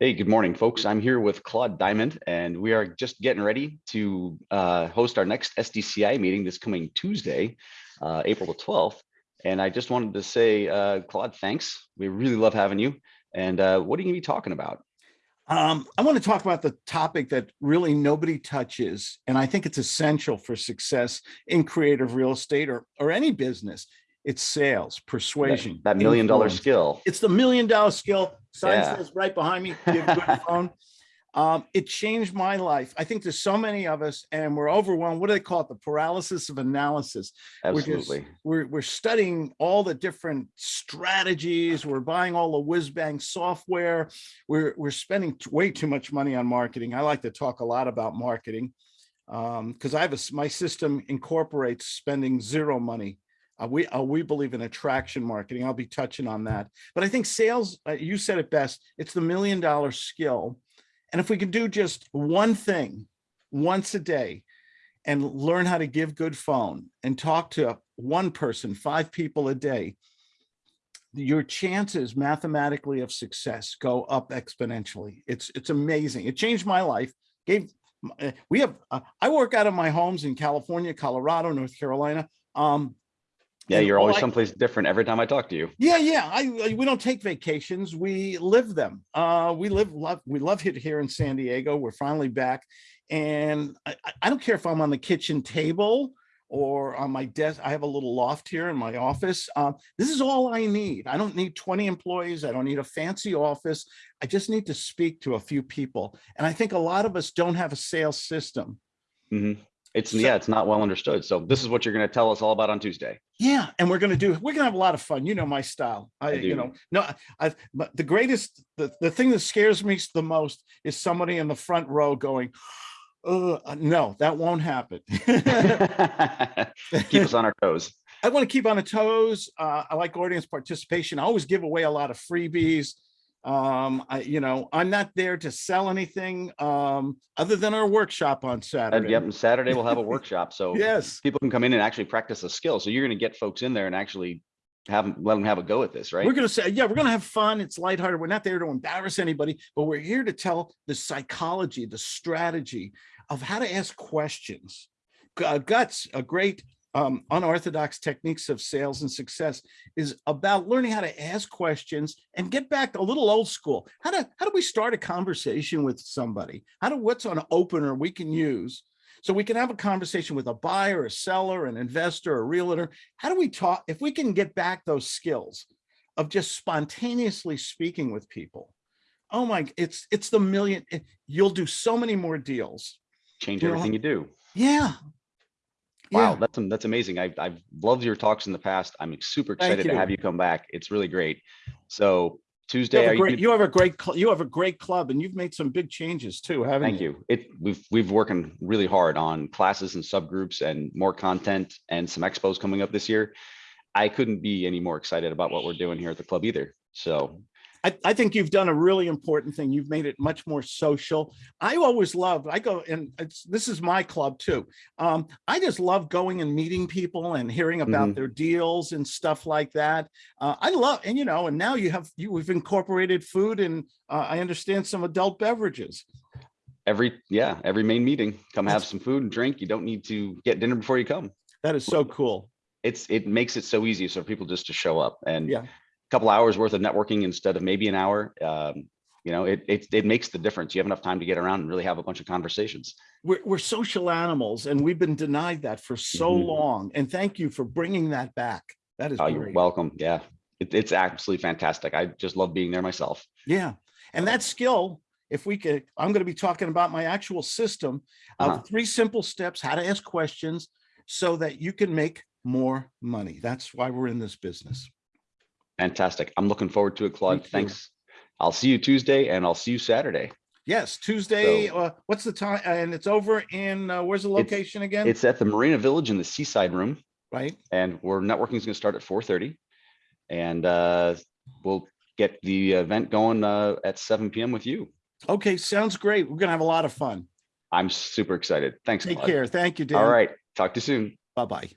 Hey, good morning, folks. I'm here with Claude Diamond, and we are just getting ready to uh, host our next SDCI meeting this coming Tuesday, uh, April the 12th. And I just wanted to say, uh, Claude, thanks. We really love having you. And uh, what are you going to be talking about? Um, I want to talk about the topic that really nobody touches, and I think it's essential for success in creative real estate or, or any business. It's sales, persuasion. That, that million dollar influence. skill. It's the million dollar skill. Sign Yeah. says right behind me. You have a good phone. Um, it changed my life. I think there's so many of us and we're overwhelmed. What do they call it? The paralysis of analysis. We're just- Absolutely. We're, we're studying all the different strategies. We're buying all the whiz bang software. We're, we're spending way too much money on marketing. I like to talk a lot about marketing. Um, because I have a, my system incorporates spending zero money. Uh, we, uh, we believe in attraction marketing. I'll be touching on that. But I think sales, uh, you said it best, it's the million dollar skill. And if we can do just one thing once a day and learn how to give good phone and talk to one person, five people a day, your chances mathematically of success go up exponentially. It's, it's amazing. It changed my life. Gave, uh, we have, uh, I work out of my homes in California, Colorado, North Carolina. Um, Yeah, you're always someplace different every time I talk to you. yeah, yeah. I, I- we don't take vacations. We live them. Uh, we live, love, we love it here in San Diego. We're finally back. And I, I- don't care if I'm on the kitchen table or on my desk. I have a little loft here in my office. Um, this is all I need. I don't need 20 employees. I don't need a fancy office. I just need to speak to a few people. And I think a lot of us don't have a sales system. Mhm. It's, So- yeah, it's not well understood. So this is what you're going to tell us all about on Tuesday. Yeah, and we're gonna do, we're gonna have a lot of fun. You know my style. I, I you know, no, I- but the greatest, the, the thing that scares me the most is somebody in the front row going, uh, no, that won't happen. Keep us on our toes. I want to keep on the toes. Uh, I like audience participation. I always give away a lot of freebies. Um, I, you know, I'm not there to sell anything, um, other than our workshop on And Saturday. yep, and Saturday we'll have a workshop. So Yes. people can come in and actually practice a skill. So you're going to get folks in there and actually have them, let them have a go at this, right? We're gonna say, yeah, we're gonna have fun. It's lighthearted. We're not there to embarrass anybody, but we're here to tell the psychology, the strategy of how to ask questions. Uh, Guts, a great um, unorthodox techniques of sales and success is about learning how to ask questions and get back a little old school. How do, how do we start a conversation with somebody? How do, what's an opener we can use? So we can have a conversation with a buyer, a seller, an investor, a realtor. How do we talk, if we can get back those skills of just spontaneously speaking with people? Oh my, it's, it's the million, it- you'll do so many more deals. Change you know, everything you do. Yeah. Wow, Yeah. that's that's amazing. I've I've loved your talks in the past. I'm super excited to have you come back. It's really great. So You Tuesday, have you? great, gonna- you have a great, you have a great club and you've made some big changes too, haven't Thank you? you. It we've we've working really hard on classes and subgroups and more content and some expos coming up this year. I couldn't be any more excited about what we're doing here at the club either. So I, I think you've done a really important thing. You've made it much more social. I always love, I go and it's, this is my club too. Um, I just love going and meeting people and hearing about Mhm. their deals and stuff like that. Uh, I love, and you know, and now you have, you, we've incorporated food and uh, I understand some adult beverages. every yeah, every main meeting, come have some food and drink. You don't need to get dinner before you come. That is so cool. It's it makes it so easy for people just to show up and Yeah. Couple hours worth of networking instead of maybe an hour. Um, you know, it, it it makes the difference. You have enough time to get around and really have a bunch of conversations. We're, we're social animals and we've been denied that for so Mhm. long. And thank you for bringing that back. That is Oh, you're welcome. Yeah, it, it's absolutely fantastic. I just love being there myself. Yeah, and that skill, if we could, I'm going to be talking about my actual system Uh-huh. of three simple steps, how to ask questions so that you can make more money. That's why we're in this business. Fantastic. I'm looking forward to it, Claude. Thanks. I'll see you Tuesday and I'll see you Saturday. Yes, Tuesday, So- uh, what's the time? And it's over in, uh, where's the It's- location again? It's at the Marina Village in the Seaside Room, Right? and we're networking is going to start at 4:30, and uh, we'll get the event going uh, at 7 p.m. with you. Okay, sounds great. We're going to have a lot of fun. I'm super excited. Thanks, Take Claude. care. Thank you, Dan. All right. Talk to you soon. Bye-bye.